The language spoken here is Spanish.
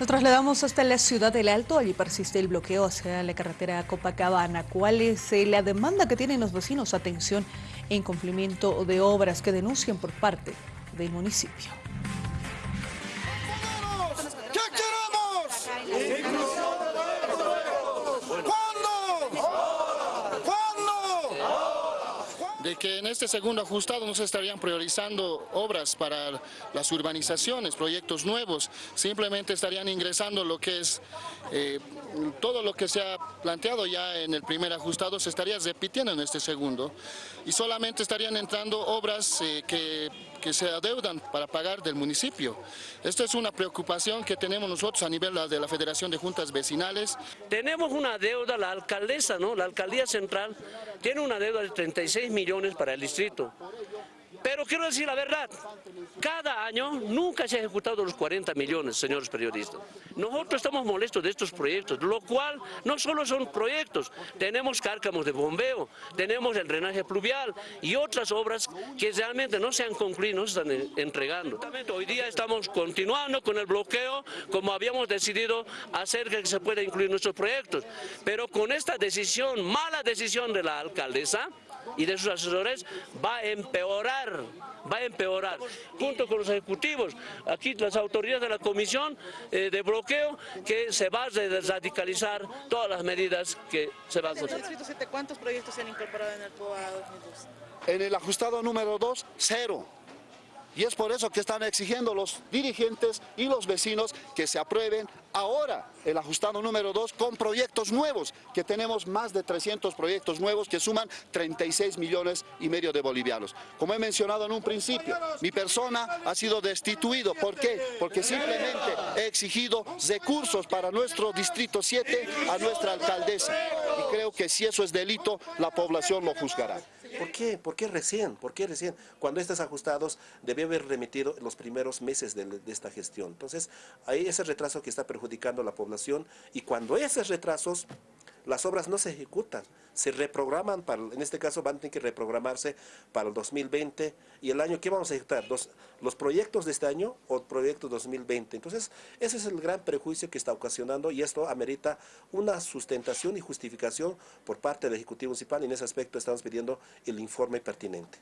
Nos trasladamos hasta la ciudad del Alto, allí persiste el bloqueo hacia la carretera Copacabana. ¿Cuál es eh, la demanda que tienen los vecinos? Atención en cumplimiento de obras que denuncian por parte del municipio. De que en este segundo ajustado no se estarían priorizando obras para las urbanizaciones, proyectos nuevos, simplemente estarían ingresando lo que es eh, todo lo que se ha planteado ya en el primer ajustado se estaría repitiendo en este segundo. Y solamente estarían entrando obras eh, que, que, se adeudan para pagar del municipio. Esta es una preocupación que tenemos nosotros a nivel de la Federación de Juntas Vecinales. Tenemos una deuda, la alcaldesa, ¿no? la alcaldía central tiene una deuda de 36 millones para el distrito. Pero quiero decir la verdad, cada año nunca se ha ejecutado los 40 millones, señores periodistas. Nosotros estamos molestos de estos proyectos, lo cual no solo son proyectos, tenemos cárcamos de bombeo, tenemos el drenaje pluvial y otras obras que realmente no se han concluido, no se están entregando. Hoy día estamos continuando con el bloqueo como habíamos decidido hacer que se pueda incluir nuestros proyectos, pero con esta decisión, mala decisión de la alcaldesa, y de sus asesores va a empeorar, va a empeorar. Junto con los ejecutivos, aquí las autoridades de la comisión eh, de bloqueo, que se va a radicalizar todas las medidas que se van a hacer. ¿Cuántos proyectos se han incorporado en el POA 2002? En el ajustado número 2, cero. Y es por eso que están exigiendo los dirigentes y los vecinos que se aprueben ahora el ajustado número 2 con proyectos nuevos, que tenemos más de 300 proyectos nuevos que suman 36 millones y medio de bolivianos. Como he mencionado en un principio, mi persona ha sido destituido. ¿Por qué? Porque simplemente he exigido recursos para nuestro distrito 7 a nuestra alcaldesa. Y creo que si eso es delito, la población lo juzgará. ¿Por qué? ¿Por qué recién? ¿Por qué recién? Cuando estos ajustados debe haber remitido los primeros meses de, esta gestión. Entonces, hay ese retraso que está perjudicando a la población y cuando esos retrasos las obras no se ejecutan, se reprograman, para, en este caso van a tener que reprogramarse para el 2020 y el año, ¿qué vamos a ejecutar? ¿Los, los proyectos de este año o proyectos 2020? Entonces, ese es el gran prejuicio que está ocasionando y esto amerita una sustentación y justificación por parte del Ejecutivo Municipal en ese aspecto estamos pidiendo el informe pertinente.